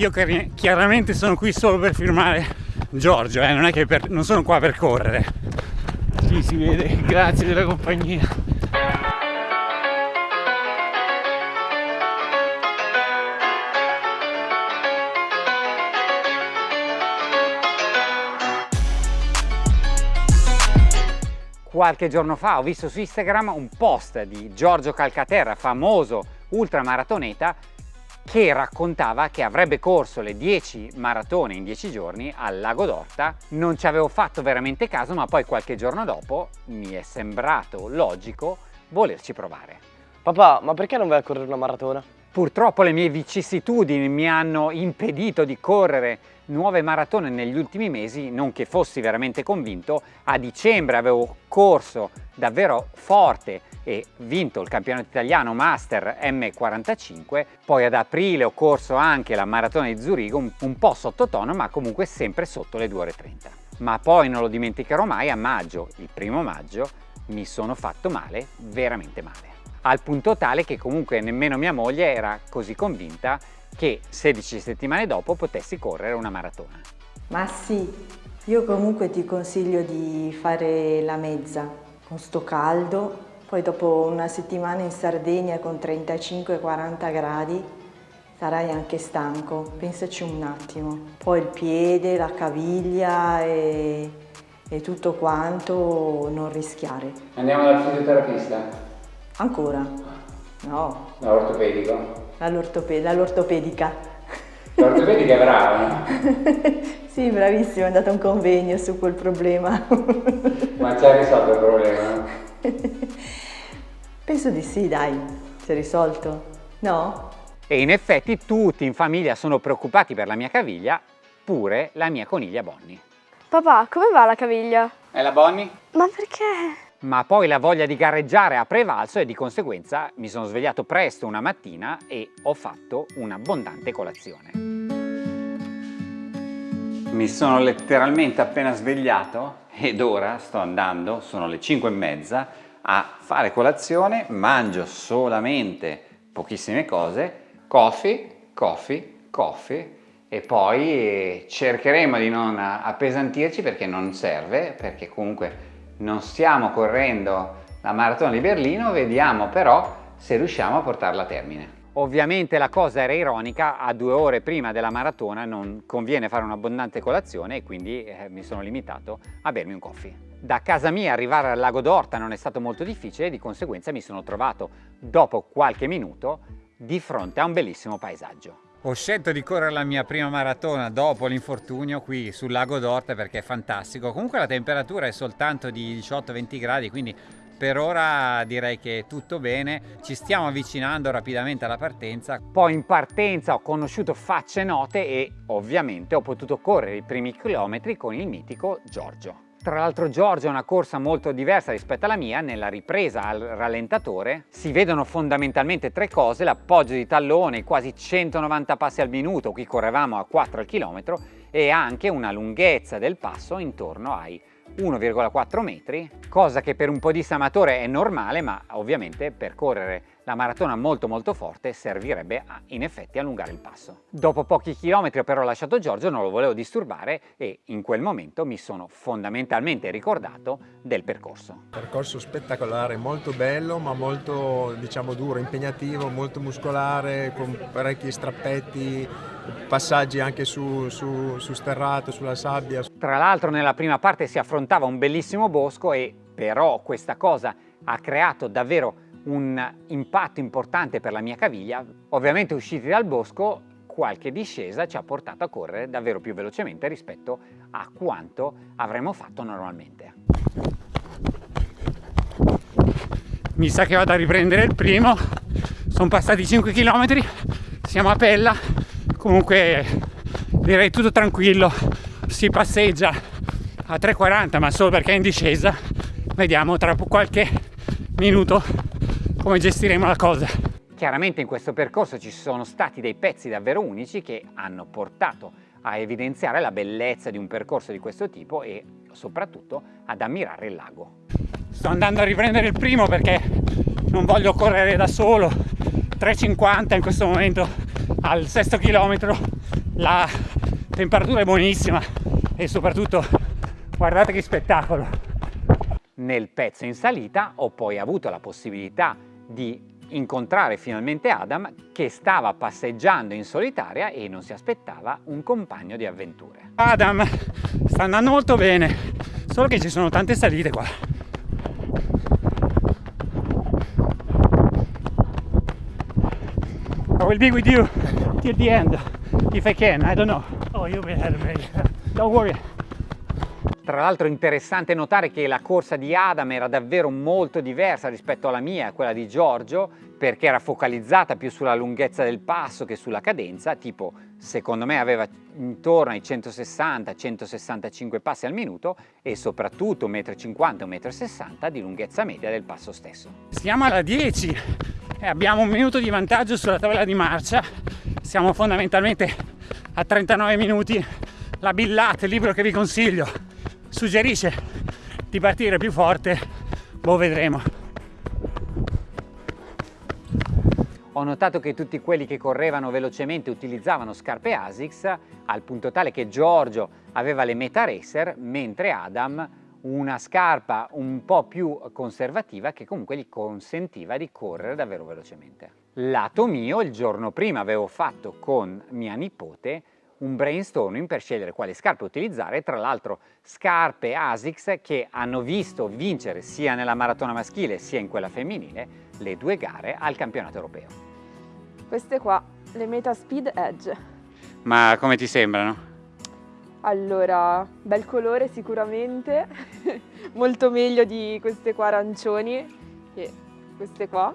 io chiaramente sono qui solo per firmare Giorgio, eh, non è che per, non sono qua per correre. Sì, si vede, grazie della compagnia. Qualche giorno fa ho visto su Instagram un post di Giorgio Calcaterra, famoso ultramaratoneta, che raccontava che avrebbe corso le 10 maratone in 10 giorni al Lago d'Orta. Non ci avevo fatto veramente caso, ma poi qualche giorno dopo mi è sembrato logico volerci provare. Papà, ma perché non vai a correre una maratona? Purtroppo le mie vicissitudini mi hanno impedito di correre nuove maratone negli ultimi mesi, non che fossi veramente convinto. A dicembre avevo corso davvero forte e vinto il campionato italiano Master M45, poi ad aprile ho corso anche la maratona di Zurigo, un, po' sottotono ma comunque sempre sotto le 2 ore 30. Ma poi non lo dimenticherò mai, a maggio, il primo maggio, mi sono fatto male, veramente male al punto tale che comunque nemmeno mia moglie era così convinta che 16 settimane dopo potessi correre una maratona. Ma sì, io comunque ti consiglio di fare la mezza con sto caldo, poi dopo una settimana in Sardegna con 35-40 gradi sarai anche stanco, pensaci un attimo. Poi il piede, la caviglia e, e tutto quanto non rischiare. Andiamo dal fisioterapista? Ancora? No. Dall'ortopedico? Dall'ortopedica. L'ortopedica è brava, no? sì, bravissimo, è andato a un convegno su quel problema. Ma ci ha risolto il problema? Penso di sì, dai, si è risolto. No? E in effetti tutti in famiglia sono preoccupati per la mia caviglia, pure la mia coniglia Bonnie. Papà, come va la caviglia? E la Bonnie? Ma perché? ma poi la voglia di gareggiare ha prevalso e di conseguenza mi sono svegliato presto una mattina e ho fatto un'abbondante colazione. Mi sono letteralmente appena svegliato ed ora sto andando, sono le 5 e mezza, a fare colazione, mangio solamente pochissime cose, coffee, coffee, coffee e poi cercheremo di non appesantirci perché non serve, perché comunque non stiamo correndo la maratona di Berlino, vediamo però se riusciamo a portarla a termine. Ovviamente la cosa era ironica, a due ore prima della maratona non conviene fare un'abbondante colazione e quindi eh, mi sono limitato a bermi un coffee. Da casa mia arrivare al lago d'Orta non è stato molto difficile e di conseguenza mi sono trovato dopo qualche minuto di fronte a un bellissimo paesaggio. Ho scelto di correre la mia prima maratona dopo l'infortunio qui sul lago d'Orte perché è fantastico. Comunque la temperatura è soltanto di 18-20 gradi, quindi per ora direi che tutto bene, ci stiamo avvicinando rapidamente alla partenza. Poi in partenza ho conosciuto facce note e ovviamente ho potuto correre i primi chilometri con il mitico Giorgio. Tra l'altro Giorgio è una corsa molto diversa rispetto alla mia, nella ripresa al rallentatore si vedono fondamentalmente tre cose, l'appoggio di tallone, quasi 190 passi al minuto, qui correvamo a 4 al chilometro, e anche una lunghezza del passo intorno ai 1,4 metri, cosa che per un podista amatore è normale, ma ovviamente per correre la maratona molto molto forte servirebbe a, in effetti allungare il passo. Dopo pochi chilometri però ho lasciato Giorgio, non lo volevo disturbare e in quel momento mi sono fondamentalmente ricordato del percorso. Percorso spettacolare, molto bello ma molto diciamo duro, impegnativo, molto muscolare, con parecchi strappetti, passaggi anche su, su, su sterrato, sulla sabbia. Tra l'altro nella prima parte si affrontava un bellissimo bosco e però questa cosa ha creato davvero un impatto importante per la mia caviglia. Ovviamente usciti dal bosco qualche discesa ci ha portato a correre davvero più velocemente rispetto a quanto avremmo fatto normalmente. Mi sa che vado a riprendere il primo, sono passati 5 km, siamo a Pella, comunque direi tutto tranquillo, si passeggia a 3,40 ma solo perché è in discesa, vediamo tra qualche minuto come gestiremo la cosa. Chiaramente in questo percorso ci sono stati dei pezzi davvero unici che hanno portato a evidenziare la bellezza di un percorso di questo tipo e soprattutto ad ammirare il lago. Sto andando a riprendere il primo perché non voglio correre da solo 3,50 in questo momento al sesto chilometro la temperatura è buonissima e soprattutto guardate che spettacolo. Nel pezzo in salita ho poi avuto la possibilità di incontrare finalmente Adam che stava passeggiando in solitaria e non si aspettava un compagno di avventure. Adam sta andando molto bene, solo che ci sono tante salite qua. I will be with you till the end, if I can, I don't know. Oh, you'll be ahead of me. Don't worry. Tra l'altro interessante notare che la corsa di Adam era davvero molto diversa rispetto alla mia, quella di Giorgio, perché era focalizzata più sulla lunghezza del passo che sulla cadenza, tipo secondo me aveva intorno ai 160-165 passi al minuto e soprattutto 1,50 m, 1,60 m di lunghezza media del passo stesso. Siamo alla 10 e abbiamo un minuto di vantaggio sulla tavola di marcia, siamo fondamentalmente a 39 minuti. La Billate, il libro che vi consiglio, suggerisce di partire più forte, boh vedremo. Ho notato che tutti quelli che correvano velocemente utilizzavano scarpe ASICS al punto tale che Giorgio aveva le Meta Racer mentre Adam una scarpa un po' più conservativa che comunque gli consentiva di correre davvero velocemente. Lato mio, il giorno prima avevo fatto con mia nipote un brainstorming per scegliere quali scarpe utilizzare, tra l'altro scarpe ASICS che hanno visto vincere sia nella maratona maschile sia in quella femminile le due gare al campionato europeo. Queste qua, le Meta Speed Edge. Ma come ti sembrano? Allora, bel colore sicuramente, molto meglio di queste qua arancioni e queste qua.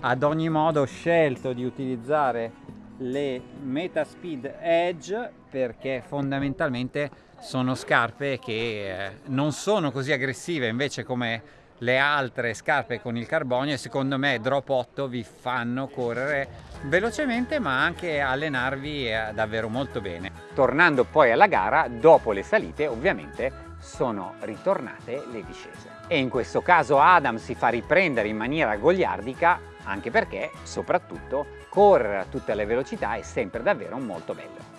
Ad ogni modo ho scelto di utilizzare le Metaspeed Edge perché fondamentalmente sono scarpe che eh, non sono così aggressive invece come le altre scarpe con il carbonio e secondo me drop 8 vi fanno correre velocemente ma anche allenarvi eh, davvero molto bene. Tornando poi alla gara, dopo le salite ovviamente sono ritornate le discese. E in questo caso Adam si fa riprendere in maniera goliardica anche perché soprattutto correre a tutte le velocità è sempre davvero molto bello.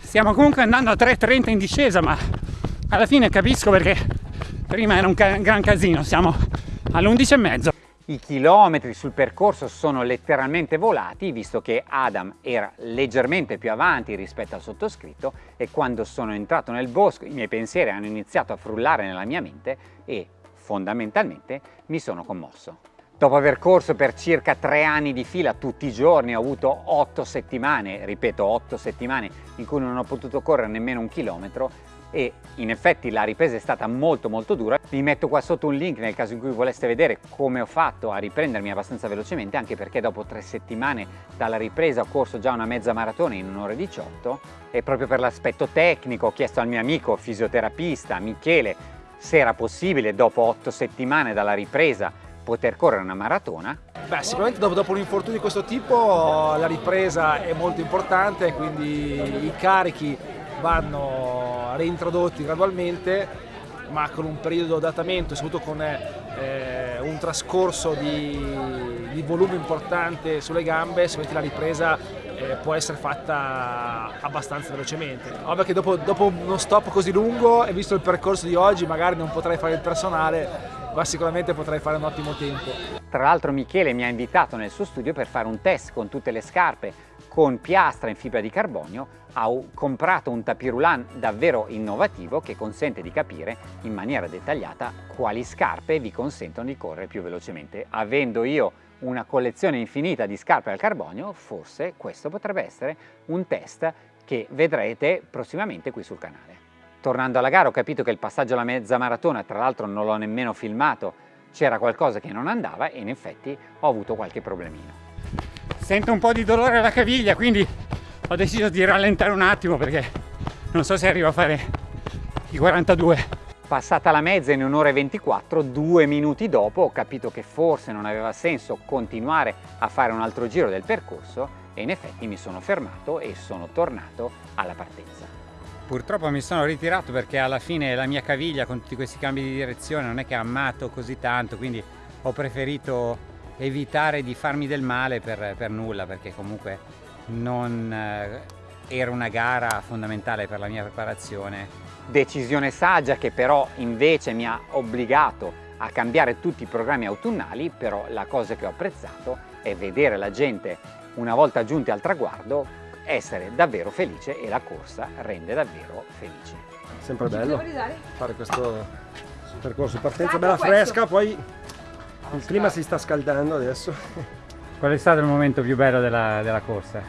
Stiamo comunque andando a 3.30 in discesa ma alla fine capisco perché prima era un ca gran casino, siamo all'11 e mezzo. I chilometri sul percorso sono letteralmente volati visto che Adam era leggermente più avanti rispetto al sottoscritto e quando sono entrato nel bosco i miei pensieri hanno iniziato a frullare nella mia mente e fondamentalmente mi sono commosso. Dopo aver corso per circa tre anni di fila tutti i giorni ho avuto otto settimane, ripeto otto settimane in cui non ho potuto correre nemmeno un chilometro e in effetti la ripresa è stata molto molto dura. Vi metto qua sotto un link nel caso in cui voleste vedere come ho fatto a riprendermi abbastanza velocemente anche perché dopo tre settimane dalla ripresa ho corso già una mezza maratona in un'ora e 18 e proprio per l'aspetto tecnico ho chiesto al mio amico fisioterapista Michele se era possibile dopo otto settimane dalla ripresa poter correre una maratona. Beh, sicuramente dopo, dopo un infortunio di questo tipo la ripresa è molto importante, quindi i carichi vanno reintrodotti gradualmente ma con un periodo di adattamento, soprattutto con eh, un trascorso di, di, volume importante sulle gambe, sicuramente la ripresa eh, può essere fatta abbastanza velocemente. Ovvio che dopo, dopo uno stop così lungo e visto il percorso di oggi magari non potrei fare il personale, ma sicuramente potrai fare un ottimo tempo. Tra l'altro Michele mi ha invitato nel suo studio per fare un test con tutte le scarpe con piastra in fibra di carbonio, ha comprato un tapirulan davvero innovativo che consente di capire in maniera dettagliata quali scarpe vi consentono di correre più velocemente. Avendo io una collezione infinita di scarpe al carbonio, forse questo potrebbe essere un test che vedrete prossimamente qui sul canale. Tornando alla gara ho capito che il passaggio alla mezza maratona, tra l'altro non l'ho nemmeno filmato, c'era qualcosa che non andava e in effetti ho avuto qualche problemino. Sento un po' di dolore alla caviglia quindi ho deciso di rallentare un attimo perché non so se arrivo a fare i 42. Passata la mezza in un'ora e 24, due minuti dopo ho capito che forse non aveva senso continuare a fare un altro giro del percorso e in effetti mi sono fermato e sono tornato alla partenza. Purtroppo mi sono ritirato perché alla fine la mia caviglia con tutti questi cambi di direzione non è che ha amato così tanto, quindi ho preferito evitare di farmi del male per, per nulla perché comunque non eh, era una gara fondamentale per la mia preparazione. Decisione saggia che però invece mi ha obbligato a cambiare tutti i programmi autunnali, però la cosa che ho apprezzato è vedere la gente una volta giunti al traguardo essere davvero felice e la corsa rende davvero felice. Sempre bello fare questo percorso di partenza bella fresca, poi il clima si sta scaldando adesso. Qual è stato il momento più bello della, della corsa?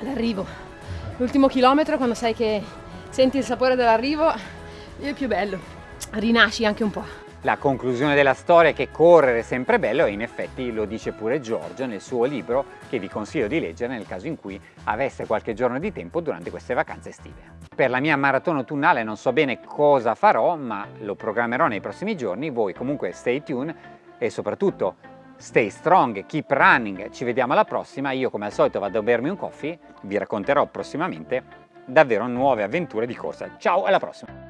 L'arrivo. L'ultimo chilometro quando sai che senti il sapore dell'arrivo è il più bello. Rinasci anche un po'. La conclusione della storia è che correre è sempre bello e in effetti lo dice pure Giorgio nel suo libro che vi consiglio di leggere nel caso in cui aveste qualche giorno di tempo durante queste vacanze estive. Per la mia maratona autunnale non so bene cosa farò ma lo programmerò nei prossimi giorni, voi comunque stay tuned e soprattutto stay strong, keep running, ci vediamo alla prossima, io come al solito vado a bermi un coffee, vi racconterò prossimamente davvero nuove avventure di corsa. Ciao, alla prossima!